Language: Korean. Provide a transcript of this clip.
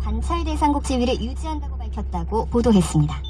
관찰 대상국 지위를 유지한다고 밝혔다고 보도했습니다.